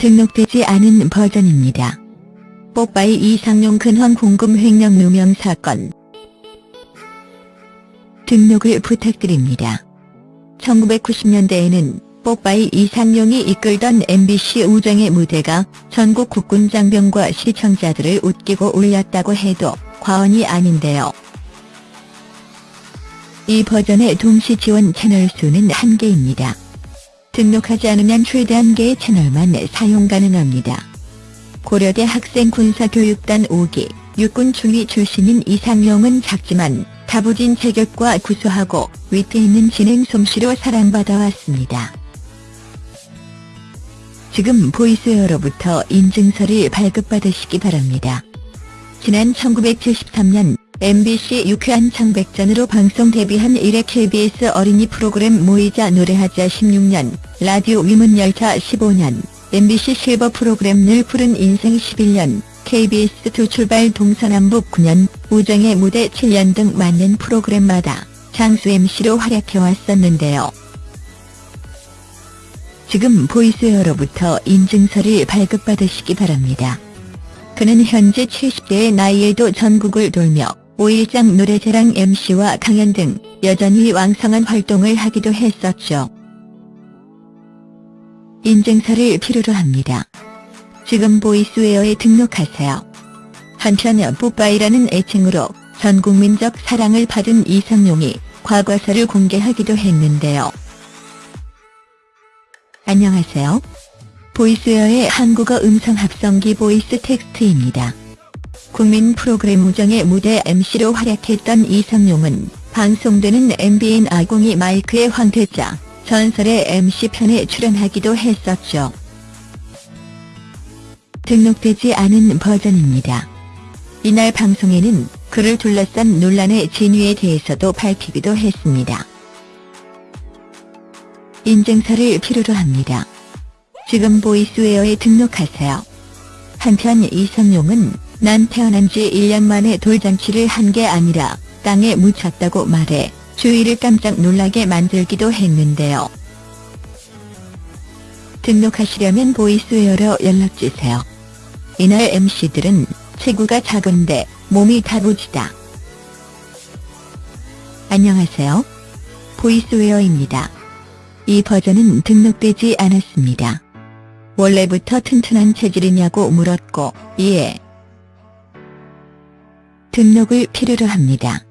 등록되지 않은 버전입니다. 뽀빠이 이상용 근황 공금 횡령 누명 사건 등록을 부탁드립니다. 1990년대에는 뽀빠이 이상용이 이끌던 MBC 우정의 무대가 전국 국군 장병과 시청자들을 웃기고 울렸다고 해도 과언이 아닌데요. 이 버전의 동시 지원 채널 수는 한개입니다 등록하지 않으면 최대 한 개의 채널만 사용 가능합니다. 고려대 학생 군사교육단 5기 육군 중위 출신인 이상용은 작지만 다부진 체격과 구수하고 위트 있는 진행 솜씨로 사랑받아 왔습니다. 지금 보이스웨어로부터 인증서를 발급받으시기 바랍니다. 지난 1973년 MBC 유쾌한 청백전으로 방송 데뷔한 이래 KBS 어린이 프로그램 모이자 노래하자 16년, 라디오 위문열차 15년, MBC 실버 프로그램 늘 푸른 인생 11년, KBS2 출발 동서남북 9년, 우정의 무대 7년 등 많은 프로그램마다 장수 MC로 활약해왔었는데요. 지금 보이스웨어로부터 인증서를 발급받으시기 바랍니다. 그는 현재 70대의 나이에도 전국을 돌며 5일장 노래자랑 MC와 강연 등 여전히 왕성한 활동을 하기도 했었죠. 인증서를 필요로 합니다. 지금 보이스웨어에 등록하세요. 한편 뽀빠이라는 애칭으로 전 국민적 사랑을 받은 이상용이 과거사를 공개하기도 했는데요. 안녕하세요. 보이스웨어의 한국어 음성 합성기 보이스 텍스트입니다. 국민 프로그램 우정의 무대 MC로 활약했던 이상용은 방송되는 MBN 아궁이 마이크의 황태자, 전설의 MC편에 출연하기도 했었죠. 등록되지 않은 버전입니다. 이날 방송에는 그를 둘러싼 논란의 진위에 대해서도 밝히기도 했습니다. 인증서를 필요로 합니다. 지금 보이스웨어에 등록하세요. 한편 이성용은 난 태어난 지 1년 만에 돌잔치를 한 게 아니라 땅에 묻혔다고 말해 주위를 깜짝 놀라게 만들기도 했는데요. 등록하시려면 보이스웨어로 연락주세요. 이날 MC들은 체구가 작은데 몸이 다부지다. 안녕하세요. 보이스웨어입니다. 이 버전은 등록되지 않았습니다. 원래부터 튼튼한 체질이냐고 물었고 이에 등록을 필요로 합니다.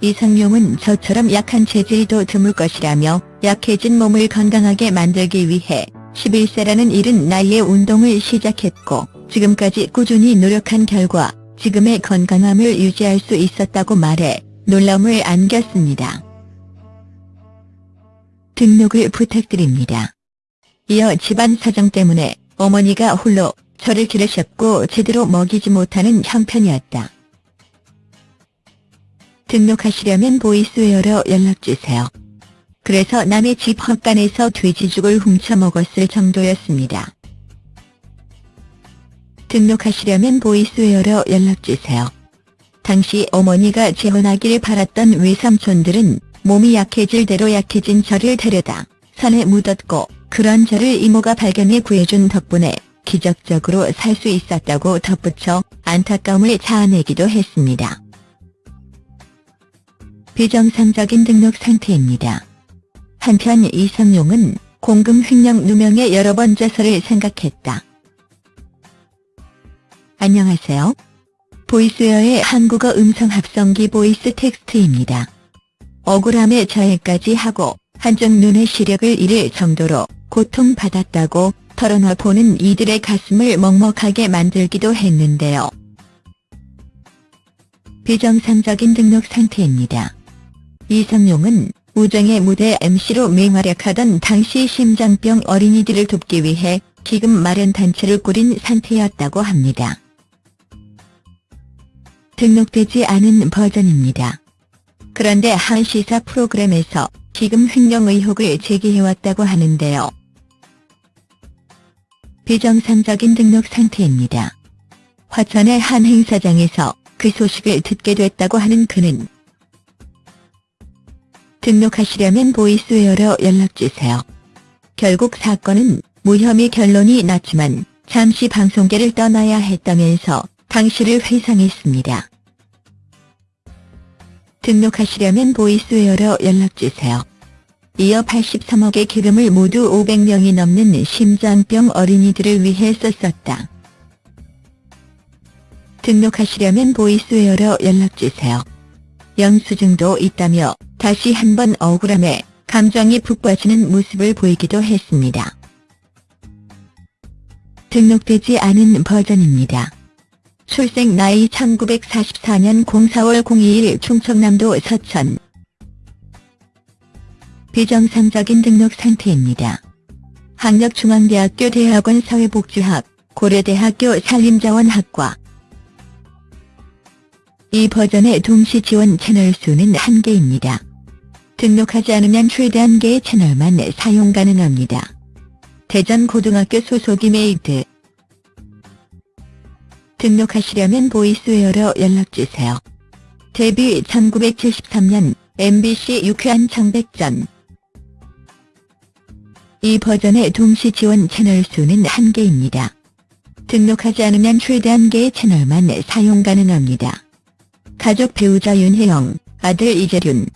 이상용은 저처럼 약한 체질도 드물 것이라며 약해진 몸을 건강하게 만들기 위해 11세라는 이른 나이에 운동을 시작했고 지금까지 꾸준히 노력한 결과 지금의 건강함을 유지할 수 있었다고 말해 놀라움을 안겼습니다. 등록을 부탁드립니다. 이어 집안 사정 때문에 어머니가 홀로 저를 기르셨고 제대로 먹이지 못하는 형편이었다. 등록하시려면 보이스웨어로 연락주세요. 그래서 남의 집 헛간에서 돼지죽을 훔쳐 먹었을 정도였습니다. 등록하시려면 보이스웨어로 연락주세요. 당시 어머니가 재혼하기를 바랐던 외삼촌들은 몸이 약해질 대로 약해진 저를 데려다 산에 묻었고 그런 저를 이모가 발견해 구해준 덕분에 기적적으로 살 수 있었다고 덧붙여 안타까움을 자아내기도 했습니다. 비정상적인 등록 상태입니다. 한편 이상용은 공금 횡령 누명에 여러 번 자살을 생각했다. 안녕하세요. 보이스웨어의 한국어 음성 합성기 보이스 텍스트입니다. 억울함에 저해까지 하고 한쪽 눈의 시력을 잃을 정도로 고통받았다고 털어놔 보는 이들의 가슴을 먹먹하게 만들기도 했는데요. 비정상적인 등록 상태입니다. 이성용은 우정의 무대 MC로 맹활약하던 당시 심장병 어린이들을 돕기 위해 기금 마련 단체를 꾸린 상태였다고 합니다. 등록되지 않은 버전입니다. 그런데 한 시사 프로그램에서 기금 횡령 의혹을 제기해왔다고 하는데요. 비정상적인 등록 상태입니다. 화천의 한 행사장에서 그 소식을 듣게 됐다고 하는 그는 등록하시려면 보이스웨어로 연락주세요. 결국 사건은 무혐의 결론이 났지만 잠시 방송계를 떠나야 했다면서 당시를 회상했습니다. 등록하시려면 보이스웨어로 연락주세요. 이어 83억의 기금을 모두 500명이 넘는 심장병 어린이들을 위해 썼었다. 등록하시려면 보이스웨어로 연락주세요. 영수증도 있다며 다시 한번 억울함에 감정이 푹 빠지는 모습을 보이기도 했습니다. 등록되지 않은 버전입니다. 출생 나이 1944년 04월 02일 충청남도 서천 비정상적인 등록 상태입니다. 학력 중앙대학교 대학원 사회복지학, 고려대학교 산림자원학과 이 버전의 동시 지원 채널 수는 한개입니다 등록하지 않으면 최대 한 개의 채널만 사용 가능합니다. 대전 고등학교 소속 이 메이드 등록하시려면 보이스웨어로 연락주세요. 데뷔 1973년 MBC 유쾌한 청백전 이 버전의 동시 지원 채널 수는 한개입니다 등록하지 않으면 최대 한 개의 채널만 사용 가능합니다. 가족 배우자 윤혜영, 아들 이재륜,